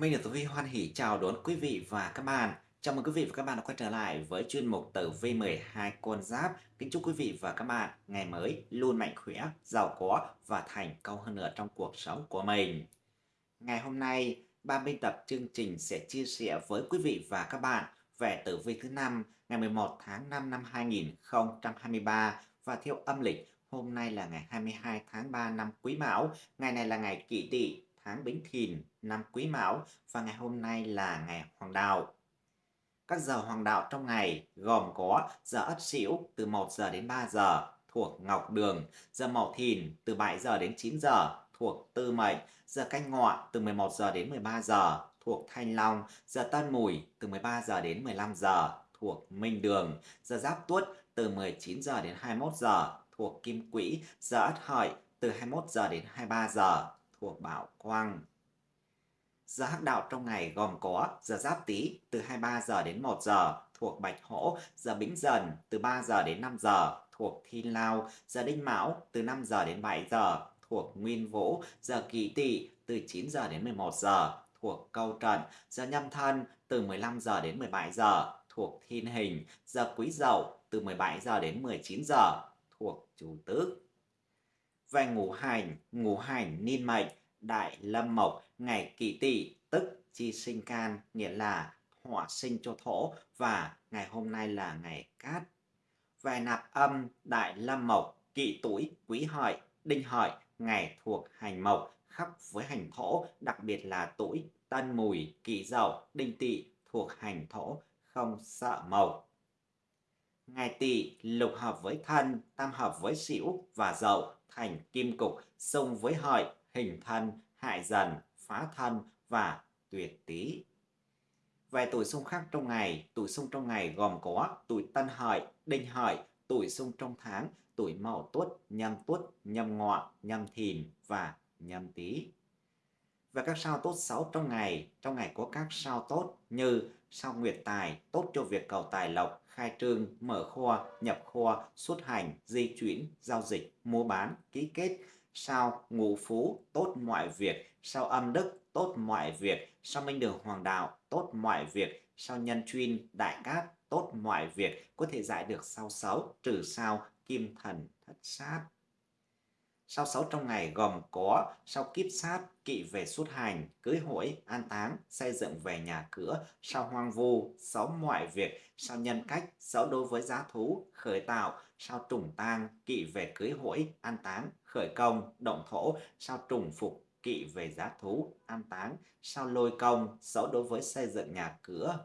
Minh được Tử Vi hoan hỉ chào đón quý vị và các bạn. Chào mừng quý vị và các bạn đã quay trở lại với chuyên mục Tử Vi 12 con giáp. Kính chúc quý vị và các bạn ngày mới luôn mạnh khỏe, giàu có và thành công hơn nữa trong cuộc sống của mình. Ngày hôm nay, ban biên tập chương trình sẽ chia sẻ với quý vị và các bạn về tử vi thứ năm ngày 11 tháng 5 năm 2023 và theo âm lịch hôm nay là ngày 22 tháng 3 năm Quý Mão, ngày này là ngày Kỷ Tỵ tháng Bính Thìn năm Quý Mão và ngày hôm nay là ngày Hoàng Đạo. Các giờ hoàng đạo trong ngày gồm có giờ Ất Sửu từ 1 giờ đến 3 giờ thuộc Ngọc Đường, giờ Mậu Thìn từ 7 giờ đến 9 giờ thuộc Tư Mệnh, giờ Canh Ngọ từ 11 giờ đến 13 giờ thuộc Thanh Long, giờ Tân Mùi từ 13 giờ đến 15 giờ thuộc Minh Đường, giờ Giáp Tuất từ 19 giờ đến 21 giờ thuộc Kim Quỹ, giờ Ất Hợi từ 21 giờ đến 23 giờ thuộc Bảo Quang. Giờ hắc đạo trong ngày gồm có giờ Giáp Tý từ 23 giờ đến 1 giờ thuộc Bạch Hổ, giờ Bính Dần từ 3 giờ đến 5 giờ thuộc Thiên Lao, giờ Đinh Mão từ 5 giờ đến 7 giờ thuộc Nguyên Vũ, giờ Kỷ Tỵ từ 9 giờ đến 11 giờ thuộc Câu Trần, giờ Nhâm Thân từ 15 giờ đến 17 giờ thuộc Thiên Hình, giờ Quý Dậu từ 17 giờ đến 19 giờ thuộc Chủ Tước. Về ngũ hành, ngũ hành niên mệnh, đại lâm mộc, ngày kỷ tỵ tức chi sinh can, nghĩa là hỏa sinh cho thổ và ngày hôm nay là ngày cát. Về nạp âm, đại lâm mộc, kỷ tuổi, quý hợi, đinh hợi, ngày thuộc hành mộc, khắc với hành thổ, đặc biệt là tuổi tân mùi, kỷ dậu, đinh tỵ thuộc hành thổ, không sợ mộc. Ngày tỵ lục hợp với thân, tam hợp với sửu và dậu thành kim cục, xung với hợi, hình thân, hại dần, phá thân và tuyệt tý. Về tuổi xung khác trong ngày, tuổi xung trong ngày gồm có tuổi tân hợi, đinh hợi, tuổi xung trong tháng, tuổi mậu tuất, nhâm tuất, nhâm ngọ, nhâm thìn và nhâm tý. Về các sao tốt xấu trong ngày, trong ngày có các sao tốt như sao nguyệt tài, tốt cho việc cầu tài lộc, khai trương, mở kho, nhập kho, xuất hành, di chuyển, giao dịch, mua bán, ký kết, sao ngũ phú, tốt mọi việc, sao âm đức, tốt mọi việc, sao minh đường hoàng đạo, tốt mọi việc, sao nhân chuyên, đại cát, tốt mọi việc, có thể giải được sao xấu, trừ sao, kim thần, thất sát. Sao sáu trong ngày gồm có sao kiếp sát, kỵ về xuất hành, cưới hỏi, an táng, xây dựng về nhà cửa, sao hoang vu, xấu mọi việc, sao nhân cách, xấu đối với giá thú, khởi tạo, sao trùng tang, kỵ về cưới hỏi, an táng, khởi công, động thổ, sao trùng phục, kỵ về giá thú, an táng, sao lôi công, xấu đối với xây dựng nhà cửa.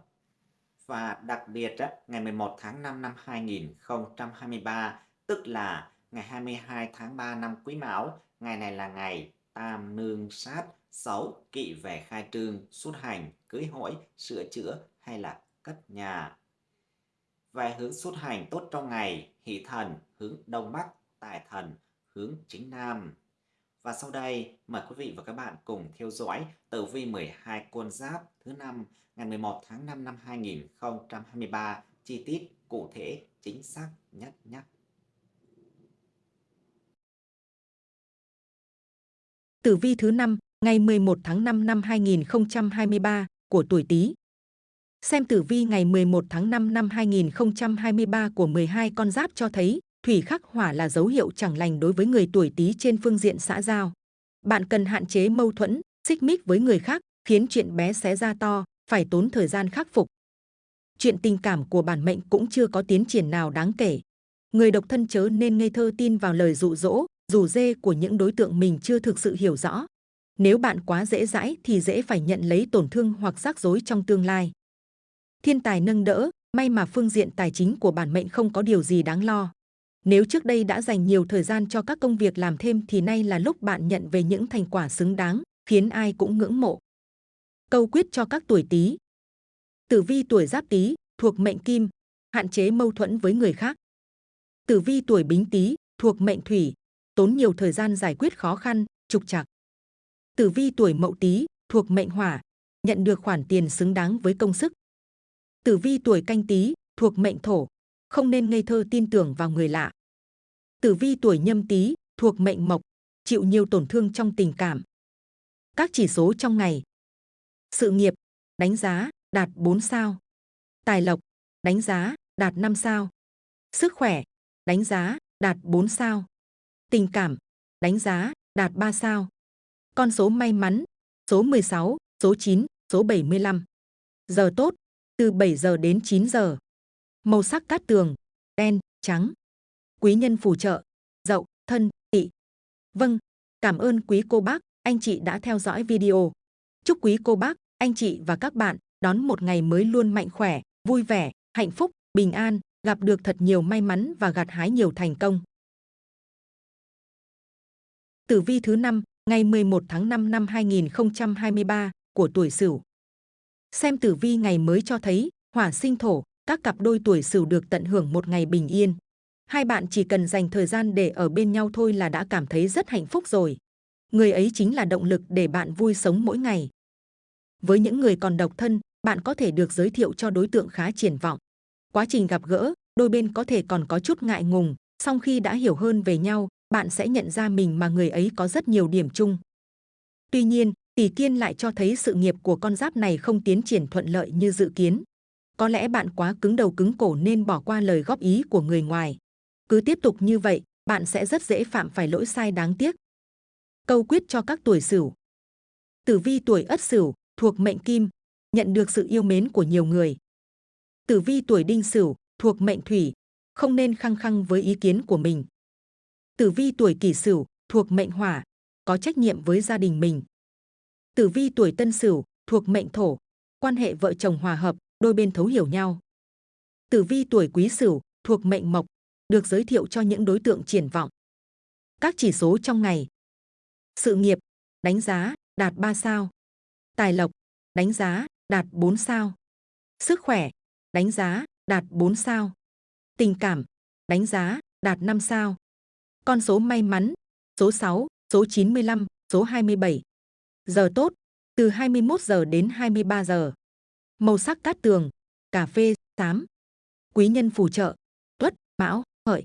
Và đặc biệt, ngày 11 tháng 5 năm 2023, tức là ngày 22 tháng 3 năm Quý Mão, ngày này là ngày tam nương sát, xấu, kỵ về khai trương, xuất hành, cưới hỏi, sửa chữa hay là cất nhà. Về hướng xuất hành tốt trong ngày, hỷ thần hướng đông bắc, tài thần hướng chính nam. Và sau đây, mời quý vị và các bạn cùng theo dõi tử vi 12 con giáp thứ năm ngày 11 tháng 5 năm 2023 chi tiết cụ thể chính xác nhất nhất Tử vi thứ năm ngày 11 tháng 5 năm 2023 của tuổi Tý. Xem tử vi ngày 11 tháng 5 năm 2023 của 12 con giáp cho thấy thủy khắc hỏa là dấu hiệu chẳng lành đối với người tuổi Tý trên phương diện xã giao. Bạn cần hạn chế mâu thuẫn, xích mích với người khác, khiến chuyện bé xé ra to, phải tốn thời gian khắc phục. Chuyện tình cảm của bản mệnh cũng chưa có tiến triển nào đáng kể. Người độc thân chớ nên ngây thơ tin vào lời dụ dỗ, rủ dê của những đối tượng mình chưa thực sự hiểu rõ. Nếu bạn quá dễ dãi thì dễ phải nhận lấy tổn thương hoặc rắc rối trong tương lai. Thiên tài nâng đỡ, may mà phương diện tài chính của bản mệnh không có điều gì đáng lo. Nếu trước đây đã dành nhiều thời gian cho các công việc làm thêm thì nay là lúc bạn nhận về những thành quả xứng đáng, khiến ai cũng ngưỡng mộ. Câu quyết cho các tuổi Tý. Tử vi tuổi Giáp Tý thuộc mệnh Kim, hạn chế mâu thuẫn với người khác. Tử vi tuổi Bính Tý thuộc mệnh Thủy, tốn nhiều thời gian giải quyết khó khăn, trục trặc. Tử vi tuổi Mậu Tý thuộc mệnh Hỏa, nhận được khoản tiền xứng đáng với công sức. Tử vi tuổi Canh Tý thuộc mệnh Thổ, không nên ngây thơ tin tưởng vào người lạ. Tử vi tuổi Nhâm Tý thuộc mệnh Mộc, chịu nhiều tổn thương trong tình cảm. Các chỉ số trong ngày. Sự nghiệp, đánh giá, đạt 4 sao. Tài lộc, đánh giá, đạt 5 sao. Sức khỏe, đánh giá, đạt 4 sao. Tình cảm, đánh giá, đạt 3 sao. Con số may mắn, số 16, số 9, số 75. Giờ tốt, từ 7 giờ đến 9 giờ. Màu sắc cát tường, đen, trắng. Quý nhân phù trợ, dậu, thân, tỵ. Vâng, cảm ơn quý cô bác, anh chị đã theo dõi video. Chúc quý cô bác, anh chị và các bạn đón một ngày mới luôn mạnh khỏe, vui vẻ, hạnh phúc, bình an, gặp được thật nhiều may mắn và gặt hái nhiều thành công. Tử vi thứ năm ngày 11 tháng 5 năm 2023 của tuổi Sửu. Xem tử vi ngày mới cho thấy, hỏa sinh thổ, các cặp đôi tuổi Sửu được tận hưởng một ngày bình yên. Hai bạn chỉ cần dành thời gian để ở bên nhau thôi là đã cảm thấy rất hạnh phúc rồi. Người ấy chính là động lực để bạn vui sống mỗi ngày. Với những người còn độc thân, bạn có thể được giới thiệu cho đối tượng khá triển vọng. Quá trình gặp gỡ, đôi bên có thể còn có chút ngại ngùng, song khi đã hiểu hơn về nhau, bạn sẽ nhận ra mình mà người ấy có rất nhiều điểm chung. Tuy nhiên, tỷ kiên lại cho thấy sự nghiệp của con giáp này không tiến triển thuận lợi như dự kiến. Có lẽ bạn quá cứng đầu cứng cổ nên bỏ qua lời góp ý của người ngoài. Cứ tiếp tục như vậy, bạn sẽ rất dễ phạm phải lỗi sai đáng tiếc. Câu quyết cho các tuổi Sửu. Tử vi tuổi Ất Sửu thuộc mệnh Kim, nhận được sự yêu mến của nhiều người. Tử vi tuổi Đinh Sửu thuộc mệnh Thủy, không nên khăng khăng với ý kiến của mình. Tử vi tuổi Kỷ Sửu thuộc mệnh Hỏa, có trách nhiệm với gia đình mình. Tử vi tuổi Tân Sửu thuộc mệnh Thổ, quan hệ vợ chồng hòa hợp, đôi bên thấu hiểu nhau. Tử vi tuổi Quý Sửu thuộc mệnh Mộc, được giới thiệu cho những đối tượng triển vọng. Các chỉ số trong ngày. Sự nghiệp, đánh giá, đạt 3 sao. Tài lộc, đánh giá, đạt 4 sao. Sức khỏe, đánh giá, đạt 4 sao. Tình cảm, đánh giá, đạt 5 sao. Con số may mắn, số 6, số 95, số 27. Giờ tốt, từ 21 giờ đến 23 giờ. Màu sắc cát tường, cà phê, xám. Quý nhân phù trợ, tuất, mão, hợi.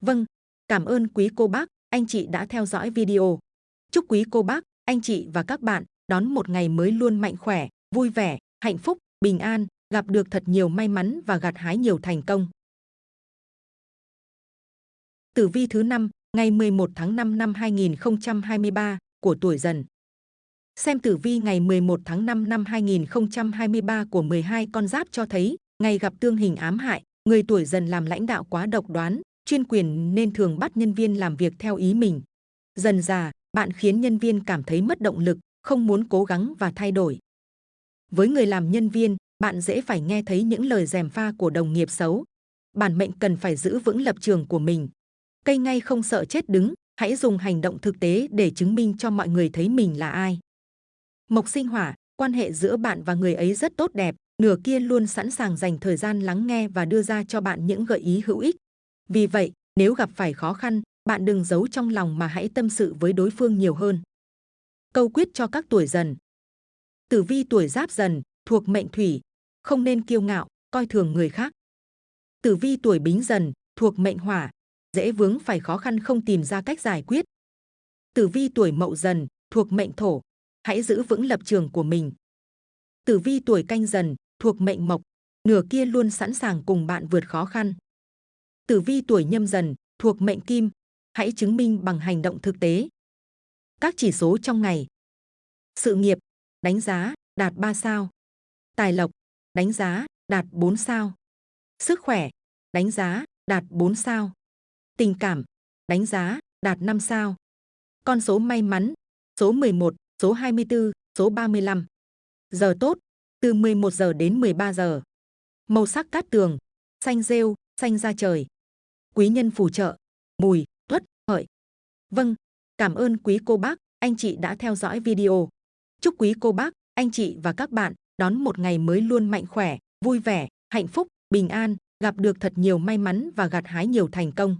Vâng, cảm ơn quý cô bác, anh chị đã theo dõi video. Chúc quý cô bác, anh chị và các bạn đón một ngày mới luôn mạnh khỏe, vui vẻ, hạnh phúc, bình an, gặp được thật nhiều may mắn và gặt hái nhiều thành công. Tử vi thứ năm ngày 11 tháng 5 năm 2023 của tuổi dần. Xem tử vi ngày 11 tháng 5 năm 2023 của 12 con giáp cho thấy, ngày gặp tương hình ám hại, người tuổi dần làm lãnh đạo quá độc đoán, chuyên quyền nên thường bắt nhân viên làm việc theo ý mình. Dần già, bạn khiến nhân viên cảm thấy mất động lực, không muốn cố gắng và thay đổi. Với người làm nhân viên, bạn dễ phải nghe thấy những lời dèm pha của đồng nghiệp xấu. Bản mệnh cần phải giữ vững lập trường của mình. Cây ngay không sợ chết đứng, hãy dùng hành động thực tế để chứng minh cho mọi người thấy mình là ai. Mộc sinh hỏa, quan hệ giữa bạn và người ấy rất tốt đẹp, nửa kia luôn sẵn sàng dành thời gian lắng nghe và đưa ra cho bạn những gợi ý hữu ích. Vì vậy, nếu gặp phải khó khăn, bạn đừng giấu trong lòng mà hãy tâm sự với đối phương nhiều hơn. Câu quyết cho các tuổi dần. Tử vi tuổi giáp dần, thuộc mệnh thủy, không nên kiêu ngạo, coi thường người khác. Tử vi tuổi bính dần, thuộc mệnh hỏa, dễ vướng phải khó khăn không tìm ra cách giải quyết. Tử vi tuổi mậu dần, thuộc mệnh thổ, hãy giữ vững lập trường của mình. Tử vi tuổi canh dần, thuộc mệnh mộc, nửa kia luôn sẵn sàng cùng bạn vượt khó khăn. Tử vi tuổi nhâm dần, thuộc mệnh kim, hãy chứng minh bằng hành động thực tế. Các chỉ số trong ngày. Sự nghiệp, đánh giá, đạt 3 sao. Tài lộc, đánh giá, đạt 4 sao. Sức khỏe, đánh giá, đạt 4 sao. Tình cảm, đánh giá, đạt 5 sao. Con số may mắn, số 11, số 24, số 35. Giờ tốt, từ 11 giờ đến 13 giờ. Màu sắc cát tường, xanh rêu, xanh da trời. Quý nhân phù trợ, mùi, tuất, hợi. Vâng, cảm ơn quý cô bác, anh chị đã theo dõi video. Chúc quý cô bác, anh chị và các bạn đón một ngày mới luôn mạnh khỏe, vui vẻ, hạnh phúc, bình an, gặp được thật nhiều may mắn và gặt hái nhiều thành công.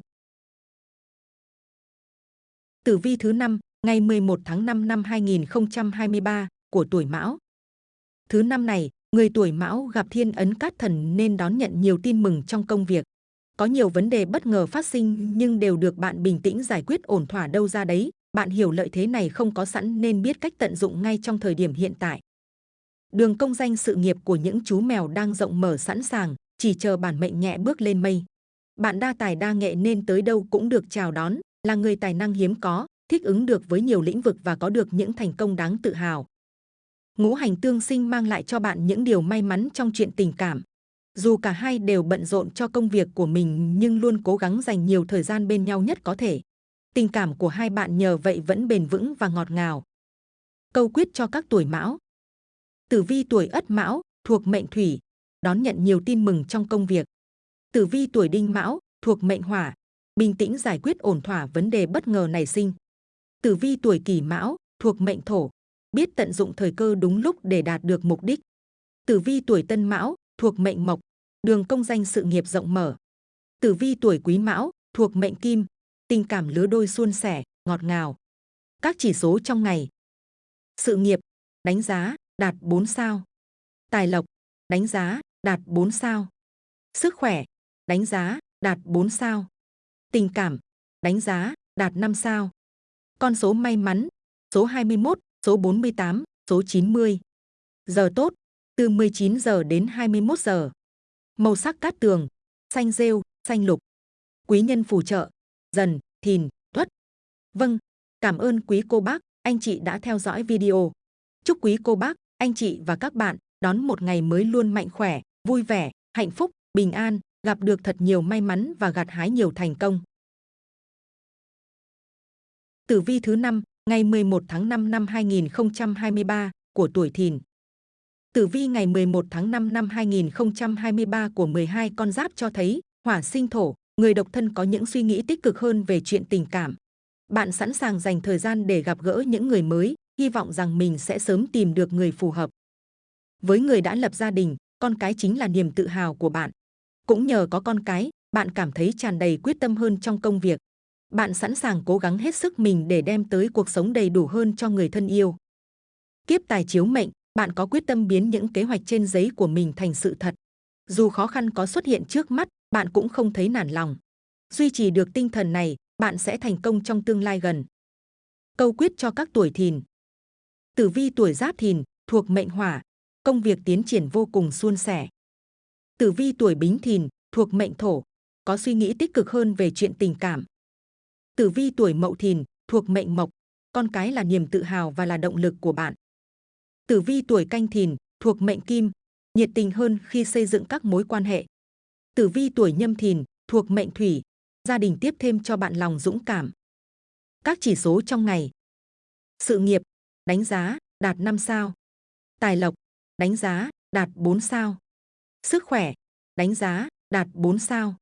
Tử vi thứ năm ngày 11 tháng 5 năm 2023 của tuổi Mão. Thứ năm này, người tuổi Mão gặp thiên ấn cát thần nên đón nhận nhiều tin mừng trong công việc. Có nhiều vấn đề bất ngờ phát sinh nhưng đều được bạn bình tĩnh giải quyết ổn thỏa đâu ra đấy. Bạn hiểu lợi thế này không có sẵn nên biết cách tận dụng ngay trong thời điểm hiện tại. Đường công danh sự nghiệp của những chú mèo đang rộng mở sẵn sàng, chỉ chờ bản mệnh nhẹ bước lên mây. Bạn đa tài đa nghệ nên tới đâu cũng được chào đón, là người tài năng hiếm có, thích ứng được với nhiều lĩnh vực và có được những thành công đáng tự hào. Ngũ hành tương sinh mang lại cho bạn những điều may mắn trong chuyện tình cảm. Dù cả hai đều bận rộn cho công việc của mình nhưng luôn cố gắng dành nhiều thời gian bên nhau nhất có thể. Tình cảm của hai bạn nhờ vậy vẫn bền vững và ngọt ngào. Câu quyết cho các tuổi mão. Tử vi tuổi ất mão, thuộc mệnh thủy, đón nhận nhiều tin mừng trong công việc. Tử vi tuổi đinh mão, thuộc mệnh hỏa, bình tĩnh giải quyết ổn thỏa vấn đề bất ngờ nảy sinh. Tử vi tuổi kỷ mão, thuộc mệnh thổ, biết tận dụng thời cơ đúng lúc để đạt được mục đích. Tử vi tuổi tân mão, thuộc mệnh mộc, đường công danh sự nghiệp rộng mở. Tử vi tuổi quý mão, thuộc mệnh kim, tình cảm lứa đôi suôn sẻ, ngọt ngào. Các chỉ số trong ngày. Sự nghiệp, đánh giá, đạt 4 sao. Tài lộc, đánh giá, đạt 4 sao. Sức khỏe, đánh giá, đạt 4 sao. Tình cảm, đánh giá, đạt 5 sao. Con số may mắn, số 21, số 48, số 90. Giờ tốt, từ 19 giờ đến 21 giờ. Màu sắc cát tường, xanh rêu, xanh lục. Quý nhân phù trợ, dần, thìn, tuất. Vâng, cảm ơn quý cô bác, anh chị đã theo dõi video. Chúc quý cô bác, anh chị và các bạn đón một ngày mới luôn mạnh khỏe, vui vẻ, hạnh phúc, bình an, gặp được thật nhiều may mắn và gặt hái nhiều thành công. Tử vi thứ 5, ngày 11 tháng 5 năm 2023 của tuổi Thìn. Tử vi ngày 11 tháng 5 năm 2023 của 12 con giáp cho thấy hỏa sinh thổ, người độc thân có những suy nghĩ tích cực hơn về chuyện tình cảm. Bạn sẵn sàng dành thời gian để gặp gỡ những người mới, hy vọng rằng mình sẽ sớm tìm được người phù hợp. Với người đã lập gia đình, con cái chính là niềm tự hào của bạn. Cũng nhờ có con cái, bạn cảm thấy tràn đầy quyết tâm hơn trong công việc. Bạn sẵn sàng cố gắng hết sức mình để đem tới cuộc sống đầy đủ hơn cho người thân yêu. Kiếp tài chiếu mệnh, bạn có quyết tâm biến những kế hoạch trên giấy của mình thành sự thật. Dù khó khăn có xuất hiện trước mắt, bạn cũng không thấy nản lòng. Duy trì được tinh thần này, bạn sẽ thành công trong tương lai gần. Câu quyết cho các tuổi thìn. Tử vi tuổi giáp thìn, thuộc mệnh hỏa, công việc tiến triển vô cùng suôn sẻ. Tử vi tuổi bính thìn, thuộc mệnh thổ, có suy nghĩ tích cực hơn về chuyện tình cảm. Tử vi tuổi mậu thìn, thuộc mệnh mộc, con cái là niềm tự hào và là động lực của bạn. Tử vi tuổi canh thìn, thuộc mệnh kim, nhiệt tình hơn khi xây dựng các mối quan hệ. Tử vi tuổi nhâm thìn, thuộc mệnh thủy, gia đình tiếp thêm cho bạn lòng dũng cảm. Các chỉ số trong ngày. Sự nghiệp, đánh giá, đạt 5 sao. Tài lộc, đánh giá, đạt 4 sao. Sức khỏe, đánh giá, đạt 4 sao.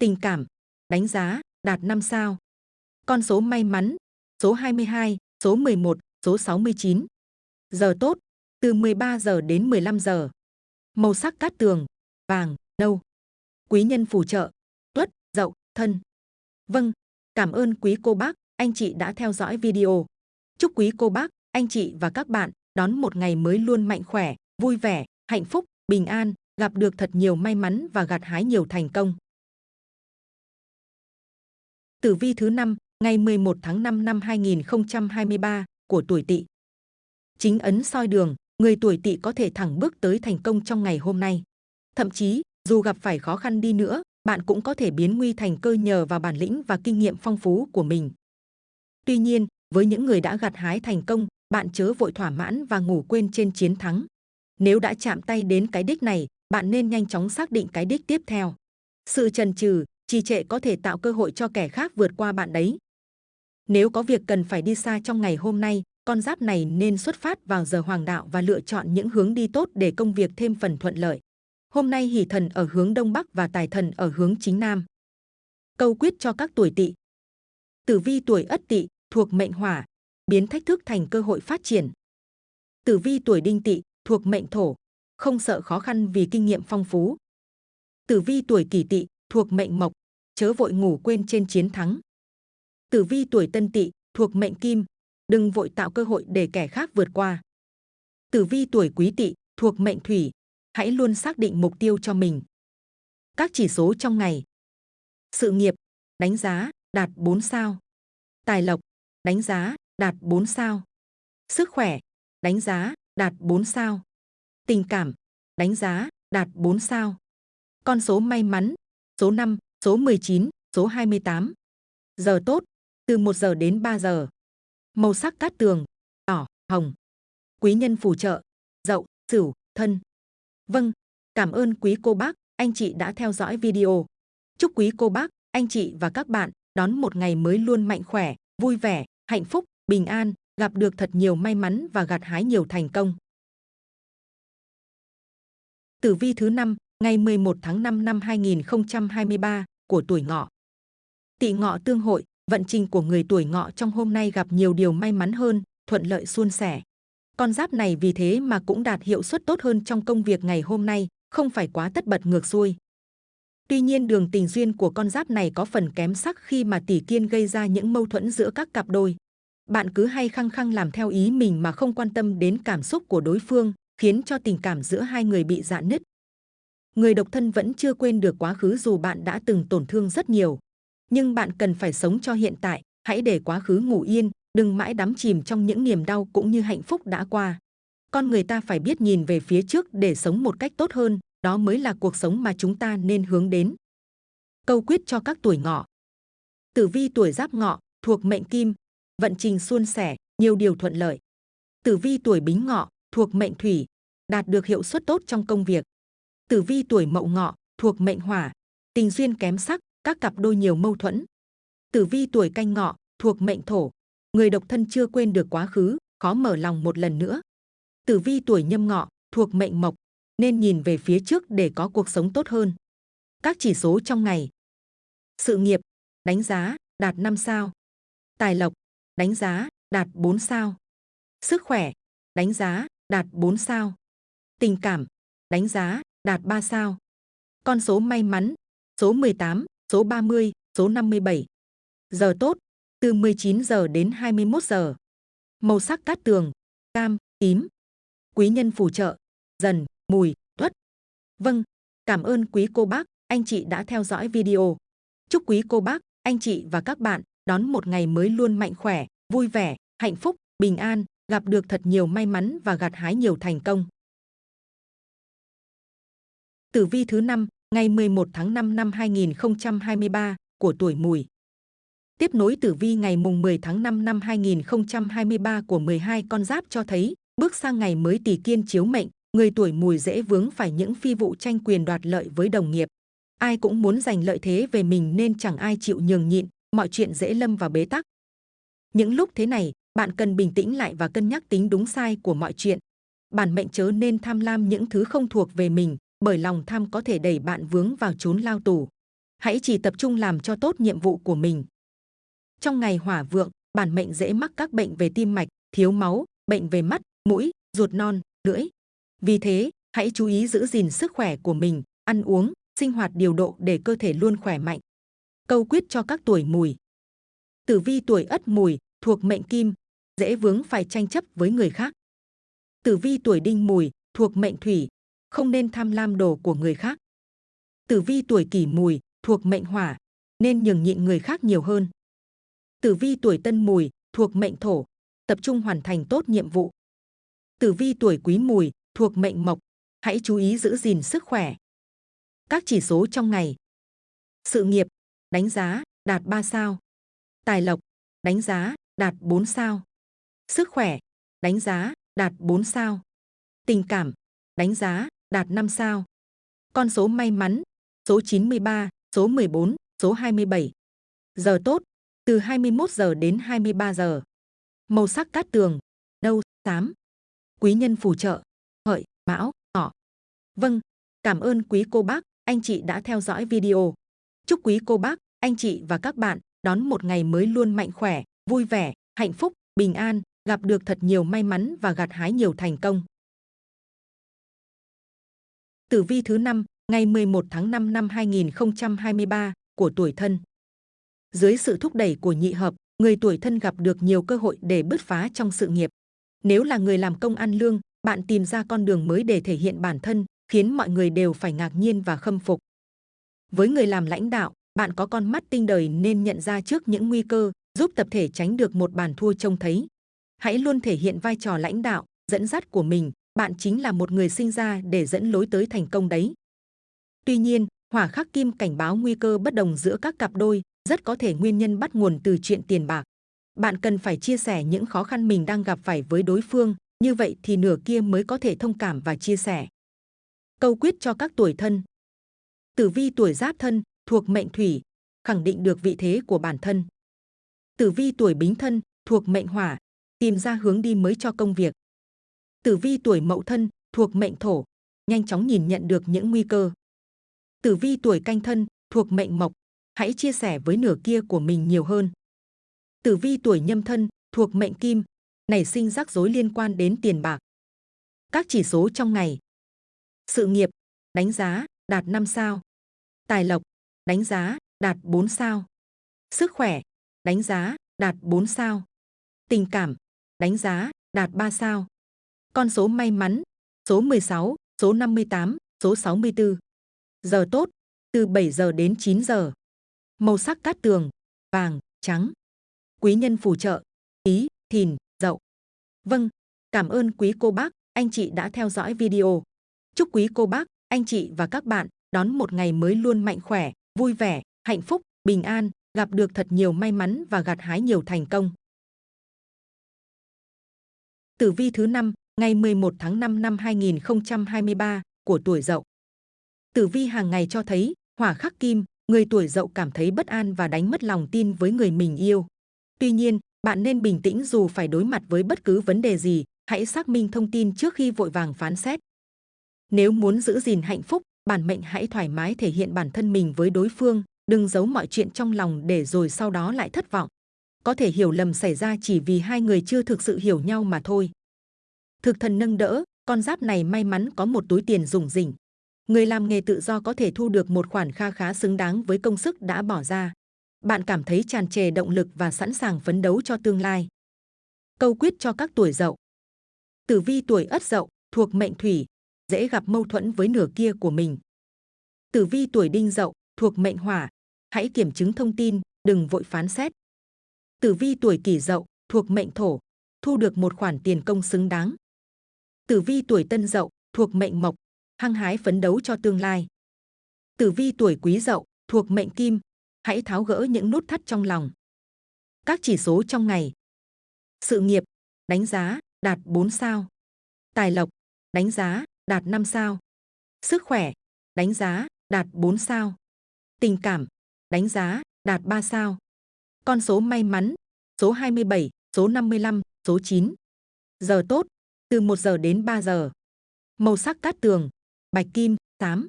Tình cảm, đánh giá, đạt 5 sao. Con số may mắn, số 22, số 11, số 69. Giờ tốt, từ 13 giờ đến 15 giờ. Màu sắc cát tường, vàng, nâu. Quý nhân phù trợ, tuất, dậu, thân. Vâng, cảm ơn quý cô bác, anh chị đã theo dõi video. Chúc quý cô bác, anh chị và các bạn đón một ngày mới luôn mạnh khỏe, vui vẻ, hạnh phúc, bình an, gặp được thật nhiều may mắn và gặt hái nhiều thành công. Tử vi thứ 5, ngày 11 tháng 5 năm 2023 của tuổi Tỵ. Chính ấn soi đường, người tuổi Tỵ có thể thẳng bước tới thành công trong ngày hôm nay. Thậm chí, dù gặp phải khó khăn đi nữa, bạn cũng có thể biến nguy thành cơ nhờ vào bản lĩnh và kinh nghiệm phong phú của mình. Tuy nhiên, với những người đã gặt hái thành công, bạn chớ vội thỏa mãn và ngủ quên trên chiến thắng. Nếu đã chạm tay đến cái đích này, bạn nên nhanh chóng xác định cái đích tiếp theo. Sự trần trừ, trì trệ có thể tạo cơ hội cho kẻ khác vượt qua bạn đấy. Nếu có việc cần phải đi xa trong ngày hôm nay, con giáp này nên xuất phát vào giờ hoàng đạo và lựa chọn những hướng đi tốt để công việc thêm phần thuận lợi. Hôm nay hỷ thần ở hướng đông bắc và tài thần ở hướng chính nam. Câu quyết cho các tuổi tỵ. Tử vi tuổi ất tỵ thuộc mệnh hỏa, biến thách thức thành cơ hội phát triển. Tử vi tuổi đinh tỵ thuộc mệnh thổ, không sợ khó khăn vì kinh nghiệm phong phú. Tử vi tuổi kỷ tỵ thuộc mệnh mộc, chớ vội ngủ quên trên chiến thắng. Tử vi tuổi tân tỵ thuộc mệnh kim, đừng vội tạo cơ hội để kẻ khác vượt qua. Tử vi tuổi quý tỵ thuộc mệnh thủy, hãy luôn xác định mục tiêu cho mình. Các chỉ số trong ngày. Sự nghiệp, đánh giá, đạt 4 sao. Tài lộc, đánh giá, đạt 4 sao. Sức khỏe, đánh giá, đạt 4 sao. Tình cảm, đánh giá, đạt 4 sao. Con số may mắn, số 5, số 19, số 28. Giờ tốt, từ 1 giờ đến 3 giờ. Màu sắc cát tường, đỏ, hồng. Quý nhân phù trợ, dậu, sửu, thân. Vâng, cảm ơn quý cô bác, anh chị đã theo dõi video. Chúc quý cô bác, anh chị và các bạn đón một ngày mới luôn mạnh khỏe, vui vẻ, hạnh phúc, bình an, gặp được thật nhiều may mắn và gặt hái nhiều thành công. Tử vi thứ năm ngày 11 tháng 5 năm 2023 của tuổi ngọ. Tỵ ngọ tương hội, vận trình của người tuổi ngọ trong hôm nay gặp nhiều điều may mắn hơn, thuận lợi suôn sẻ. Con giáp này vì thế mà cũng đạt hiệu suất tốt hơn trong công việc ngày hôm nay, không phải quá tất bật ngược xuôi. Tuy nhiên đường tình duyên của con giáp này có phần kém sắc khi mà tỷ kiên gây ra những mâu thuẫn giữa các cặp đôi. Bạn cứ hay khăng khăng làm theo ý mình mà không quan tâm đến cảm xúc của đối phương, khiến cho tình cảm giữa hai người bị dạn nứt. Người độc thân vẫn chưa quên được quá khứ dù bạn đã từng tổn thương rất nhiều. Nhưng bạn cần phải sống cho hiện tại, hãy để quá khứ ngủ yên, đừng mãi đắm chìm trong những niềm đau cũng như hạnh phúc đã qua. Con người ta phải biết nhìn về phía trước để sống một cách tốt hơn, đó mới là cuộc sống mà chúng ta nên hướng đến. Câu quyết cho các tuổi ngọ. Tử vi tuổi giáp ngọ, thuộc mệnh kim, vận trình suôn sẻ, nhiều điều thuận lợi. Tử vi tuổi bính ngọ, thuộc mệnh thủy, đạt được hiệu suất tốt trong công việc. Tử vi tuổi mậu ngọ, thuộc mệnh hỏa, tình duyên kém sắc, các cặp đôi nhiều mâu thuẫn. Tử vi tuổi canh ngọ, thuộc mệnh thổ, người độc thân chưa quên được quá khứ, khó mở lòng một lần nữa. Tử vi tuổi nhâm ngọ, thuộc mệnh mộc, nên nhìn về phía trước để có cuộc sống tốt hơn. Các chỉ số trong ngày. Sự nghiệp, đánh giá, đạt 5 sao. Tài lộc, đánh giá, đạt 4 sao. Sức khỏe, đánh giá, đạt 4 sao. Tình cảm, đánh giá, đạt 3 sao. Con số may mắn, số 18, số 30, số 57. Giờ tốt, từ 19 giờ đến 21 giờ. Màu sắc cát tường, cam, tím. Quý nhân phù trợ, dần, mùi, tuất. Vâng, cảm ơn quý cô bác, anh chị đã theo dõi video. Chúc quý cô bác, anh chị và các bạn đón một ngày mới luôn mạnh khỏe, vui vẻ, hạnh phúc, bình an, gặp được thật nhiều may mắn và gặt hái nhiều thành công. Tử vi thứ năm ngày 11 tháng 5 năm 2023 của tuổi mùi. Tiếp nối tử vi ngày mùng 10 tháng 5 năm 2023 của 12 con giáp cho thấy, bước sang ngày mới tỷ kiên chiếu mệnh, người tuổi mùi dễ vướng phải những phi vụ tranh quyền đoạt lợi với đồng nghiệp. Ai cũng muốn giành lợi thế về mình nên chẳng ai chịu nhường nhịn, mọi chuyện dễ lâm vào bế tắc. Những lúc thế này, bạn cần bình tĩnh lại và cân nhắc tính đúng sai của mọi chuyện. Bản mệnh chớ nên tham lam những thứ không thuộc về mình, bởi lòng tham có thể đẩy bạn vướng vào chốn lao tù. Hãy chỉ tập trung làm cho tốt nhiệm vụ của mình. Trong ngày hỏa vượng, bản mệnh dễ mắc các bệnh về tim mạch, thiếu máu, bệnh về mắt, mũi, ruột non, lưỡi. Vì thế, hãy chú ý giữ gìn sức khỏe của mình, ăn uống, sinh hoạt điều độ để cơ thể luôn khỏe mạnh. Câu quyết cho các tuổi mùi. Tử vi tuổi ất mùi, thuộc mệnh kim, dễ vướng phải tranh chấp với người khác. Tử vi tuổi đinh mùi, thuộc mệnh thủy, không nên tham lam đồ của người khác. Tử vi tuổi kỷ mùi, thuộc mệnh hỏa, nên nhường nhịn người khác nhiều hơn. Tử vi tuổi tân mùi, thuộc mệnh thổ, tập trung hoàn thành tốt nhiệm vụ. Tử vi tuổi quý mùi, thuộc mệnh mộc, hãy chú ý giữ gìn sức khỏe. Các chỉ số trong ngày. Sự nghiệp, đánh giá, đạt 3 sao. Tài lộc, đánh giá, đạt 4 sao. Sức khỏe, đánh giá, đạt 4 sao. Tình cảm, đánh giá, đạt 5 sao. Con số may mắn, số 93, số 14, số 27. Giờ tốt, từ 21 giờ đến 23 giờ. Màu sắc cát tường, nâu, xám. Quý nhân phù trợ, hợi, mão, ngọ. Vâng, cảm ơn quý cô bác, anh chị đã theo dõi video. Chúc quý cô bác, anh chị và các bạn đón một ngày mới luôn mạnh khỏe, vui vẻ, hạnh phúc, bình an, gặp được thật nhiều may mắn và gặt hái nhiều thành công. Tử vi thứ năm ngày 11 tháng 5 năm 2023 của tuổi thân. Dưới sự thúc đẩy của nhị hợp, người tuổi thân gặp được nhiều cơ hội để bứt phá trong sự nghiệp. Nếu là người làm công ăn lương, bạn tìm ra con đường mới để thể hiện bản thân, khiến mọi người đều phải ngạc nhiên và khâm phục. Với người làm lãnh đạo, bạn có con mắt tinh đời nên nhận ra trước những nguy cơ, giúp tập thể tránh được một bàn thua trông thấy. Hãy luôn thể hiện vai trò lãnh đạo, dẫn dắt của mình, bạn chính là một người sinh ra để dẫn lối tới thành công đấy. Tuy nhiên, hỏa khắc kim cảnh báo nguy cơ bất đồng giữa các cặp đôi, rất có thể nguyên nhân bắt nguồn từ chuyện tiền bạc. Bạn cần phải chia sẻ những khó khăn mình đang gặp phải với đối phương, như vậy thì nửa kia mới có thể thông cảm và chia sẻ. Câu quyết cho các tuổi thân Tử vi tuổi giáp thân, thuộc mệnh thủy, khẳng định được vị thế của bản thân. Tử vi tuổi bính thân, thuộc mệnh hỏa, tìm ra hướng đi mới cho công việc. Tử vi tuổi mậu thân, thuộc mệnh thổ, nhanh chóng nhìn nhận được những nguy cơ. Tử vi tuổi canh thân, thuộc mệnh mộc, hãy chia sẻ với nửa kia của mình nhiều hơn. Tử vi tuổi nhâm thân, thuộc mệnh kim, nảy sinh rắc rối liên quan đến tiền bạc. Các chỉ số trong ngày. Sự nghiệp, đánh giá, đạt 5 sao. Tài lộc, đánh giá, đạt 4 sao. Sức khỏe, đánh giá, đạt 4 sao. Tình cảm, đánh giá, đạt 3 sao. Con số may mắn, số 16, số 58, số 64. Giờ tốt, từ 7 giờ đến 9 giờ. Màu sắc cát tường, vàng, trắng. Quý nhân phù trợ, ý, thìn, dậu. Vâng, cảm ơn quý cô bác, anh chị đã theo dõi video. Chúc quý cô bác, anh chị và các bạn đón một ngày mới luôn mạnh khỏe, vui vẻ, hạnh phúc, bình an, gặp được thật nhiều may mắn và gặt hái nhiều thành công. Tử vi thứ năm ngày 11 tháng 5 năm 2023 của tuổi Dậu. Tử vi hàng ngày cho thấy hỏa khắc kim, người tuổi Dậu cảm thấy bất an và đánh mất lòng tin với người mình yêu. Tuy nhiên, bạn nên bình tĩnh dù phải đối mặt với bất cứ vấn đề gì, hãy xác minh thông tin trước khi vội vàng phán xét. Nếu muốn giữ gìn hạnh phúc, bản mệnh hãy thoải mái thể hiện bản thân mình với đối phương, đừng giấu mọi chuyện trong lòng để rồi sau đó lại thất vọng. Có thể hiểu lầm xảy ra chỉ vì hai người chưa thực sự hiểu nhau mà thôi. Thực thần nâng đỡ, con giáp này may mắn có một túi tiền rủng rỉnh. Người làm nghề tự do có thể thu được một khoản kha khá xứng đáng với công sức đã bỏ ra. Bạn cảm thấy tràn trề động lực và sẵn sàng phấn đấu cho tương lai. Câu quyết cho các tuổi dậu. Tử vi tuổi ất dậu, thuộc mệnh thủy, dễ gặp mâu thuẫn với nửa kia của mình. Tử vi tuổi đinh dậu, thuộc mệnh hỏa, hãy kiểm chứng thông tin, đừng vội phán xét. Tử vi tuổi kỷ dậu, thuộc mệnh thổ, thu được một khoản tiền công xứng đáng. Tử vi tuổi tân dậu, thuộc mệnh mộc, hăng hái phấn đấu cho tương lai. Tử vi tuổi quý dậu, thuộc mệnh kim, hãy tháo gỡ những nút thắt trong lòng. Các chỉ số trong ngày. Sự nghiệp, đánh giá, đạt 4 sao. Tài lộc, đánh giá, đạt 5 sao. Sức khỏe, đánh giá, đạt 4 sao. Tình cảm, đánh giá, đạt 3 sao. Con số may mắn, số 27, số 55, số 9. Giờ tốt, từ 1 giờ đến 3 giờ. Màu sắc cát tường, bạch kim, tám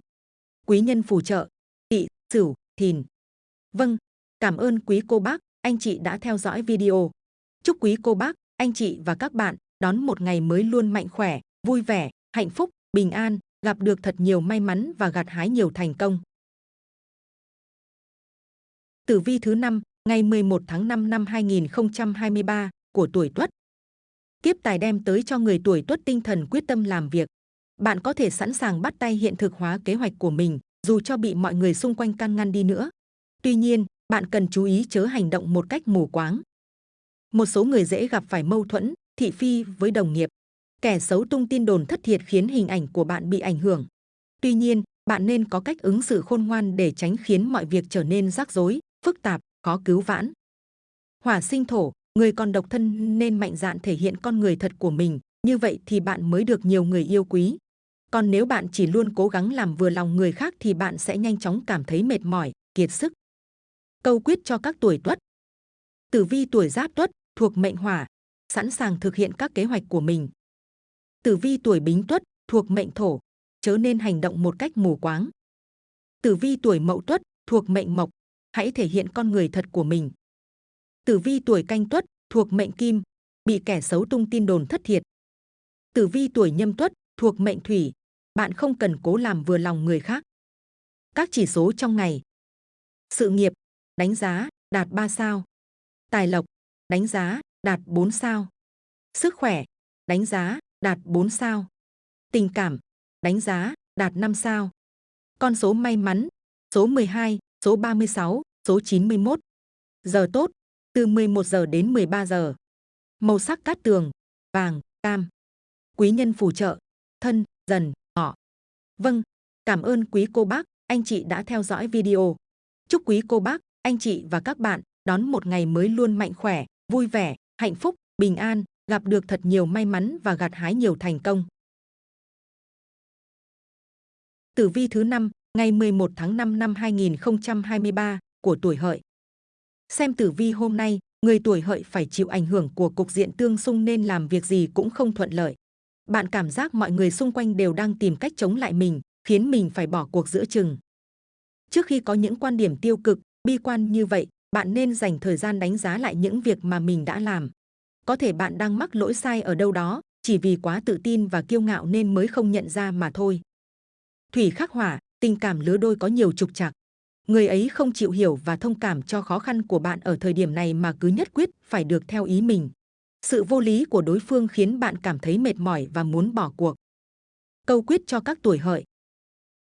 Quý nhân phù trợ, tỵ, sửu, thìn. Vâng, cảm ơn quý cô bác, anh chị đã theo dõi video. Chúc quý cô bác, anh chị và các bạn đón một ngày mới luôn mạnh khỏe, vui vẻ, hạnh phúc, bình an, gặp được thật nhiều may mắn và gặt hái nhiều thành công. Tử vi thứ năm ngày 11 tháng 5 năm 2023 của tuổi Tuất. Kiếp tài đem tới cho người tuổi Tuất tinh thần quyết tâm làm việc. Bạn có thể sẵn sàng bắt tay hiện thực hóa kế hoạch của mình, dù cho bị mọi người xung quanh can ngăn đi nữa. Tuy nhiên, bạn cần chú ý chớ hành động một cách mù quáng. Một số người dễ gặp phải mâu thuẫn, thị phi với đồng nghiệp. Kẻ xấu tung tin đồn thất thiệt khiến hình ảnh của bạn bị ảnh hưởng. Tuy nhiên, bạn nên có cách ứng xử khôn ngoan để tránh khiến mọi việc trở nên rắc rối, phức tạp, khó cứu vãn. Hỏa sinh thổ, người còn độc thân nên mạnh dạn thể hiện con người thật của mình, như vậy thì bạn mới được nhiều người yêu quý. Còn nếu bạn chỉ luôn cố gắng làm vừa lòng người khác thì bạn sẽ nhanh chóng cảm thấy mệt mỏi, kiệt sức. Câu quyết cho các tuổi tuất. Tử vi tuổi giáp tuất, thuộc mệnh hỏa, sẵn sàng thực hiện các kế hoạch của mình. Tử vi tuổi bính tuất, thuộc mệnh thổ, chớ nên hành động một cách mù quáng. Tử vi tuổi mậu tuất, thuộc mệnh mộc, hãy thể hiện con người thật của mình. Tử vi tuổi canh tuất, thuộc mệnh kim, bị kẻ xấu tung tin đồn thất thiệt. Tử vi tuổi nhâm tuất, thuộc mệnh thủy, bạn không cần cố làm vừa lòng người khác. Các chỉ số trong ngày. Sự nghiệp, đánh giá, đạt 3 sao. Tài lộc, đánh giá, đạt 4 sao. Sức khỏe, đánh giá, đạt 4 sao. Tình cảm, đánh giá, đạt 5 sao. Con số may mắn, số 12, số 36, số 91. Giờ tốt, từ 11 giờ đến 13 giờ. Màu sắc cát tường, vàng, cam. Quý nhân phù trợ, thân, dần, ngọ. Vâng, cảm ơn quý cô bác, anh chị đã theo dõi video. Chúc quý cô bác, anh chị và các bạn đón một ngày mới luôn mạnh khỏe, vui vẻ, hạnh phúc, bình an, gặp được thật nhiều may mắn và gặt hái nhiều thành công. Tử vi thứ 5, ngày 11 tháng 5 năm 2023 của tuổi hợi. Xem tử vi hôm nay, người tuổi hợi phải chịu ảnh hưởng của cục diện tương xung nên làm việc gì cũng không thuận lợi. Bạn cảm giác mọi người xung quanh đều đang tìm cách chống lại mình, khiến mình phải bỏ cuộc giữa chừng. Trước khi có những quan điểm tiêu cực, bi quan như vậy, bạn nên dành thời gian đánh giá lại những việc mà mình đã làm. Có thể bạn đang mắc lỗi sai ở đâu đó, chỉ vì quá tự tin và kiêu ngạo nên mới không nhận ra mà thôi. Thủy khắc hỏa, tình cảm lứa đôi có nhiều trục trặc. Người ấy không chịu hiểu và thông cảm cho khó khăn của bạn ở thời điểm này mà cứ nhất quyết phải được theo ý mình. Sự vô lý của đối phương khiến bạn cảm thấy mệt mỏi và muốn bỏ cuộc. Câu quyết cho các tuổi hợi.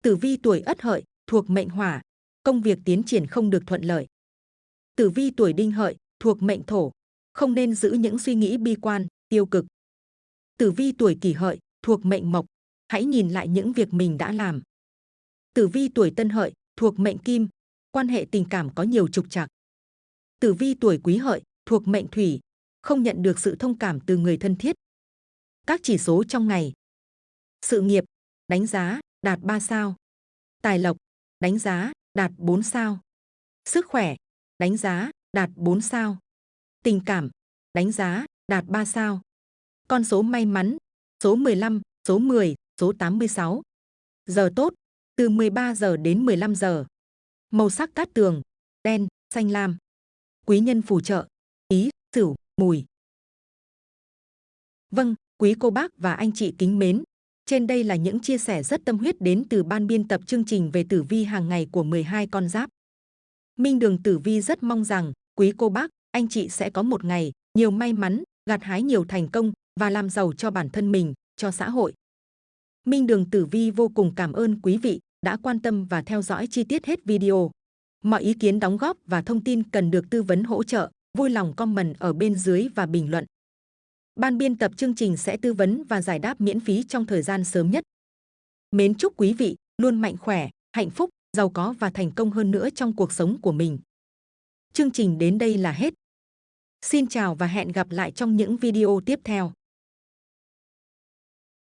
Tử vi tuổi ất hợi, thuộc mệnh hỏa, công việc tiến triển không được thuận lợi. Tử vi tuổi đinh hợi, thuộc mệnh thổ, không nên giữ những suy nghĩ bi quan, tiêu cực. Tử vi tuổi kỷ hợi, thuộc mệnh mộc, hãy nhìn lại những việc mình đã làm. Tử vi tuổi tân hợi, thuộc mệnh kim, quan hệ tình cảm có nhiều trục trặc. Tử vi tuổi quý hợi, thuộc mệnh thủy, không nhận được sự thông cảm từ người thân thiết. Các chỉ số trong ngày. Sự nghiệp, đánh giá, đạt 3 sao. Tài lộc, đánh giá, đạt 4 sao. Sức khỏe, đánh giá, đạt 4 sao. Tình cảm, đánh giá, đạt 3 sao. Con số may mắn, số 15, số 10, số 86. Giờ tốt, từ 13 giờ đến 15 giờ. Màu sắc cát tường, đen, xanh lam. Quý nhân phù trợ, ý, sửu, mùi. Vâng, quý cô bác và anh chị kính mến. Trên đây là những chia sẻ rất tâm huyết đến từ ban biên tập chương trình về tử vi hàng ngày của 12 con giáp. Minh Đường Tử Vi rất mong rằng quý cô bác, anh chị sẽ có một ngày nhiều may mắn, gặt hái nhiều thành công và làm giàu cho bản thân mình, cho xã hội. Minh Đường Tử Vi vô cùng cảm ơn quý vị đã quan tâm và theo dõi chi tiết hết video. Mọi ý kiến đóng góp và thông tin cần được tư vấn hỗ trợ, vui lòng comment ở bên dưới và bình luận. Ban biên tập chương trình sẽ tư vấn và giải đáp miễn phí trong thời gian sớm nhất. Mến chúc quý vị luôn mạnh khỏe, hạnh phúc, giàu có và thành công hơn nữa trong cuộc sống của mình. Chương trình đến đây là hết. Xin chào và hẹn gặp lại trong những video tiếp theo.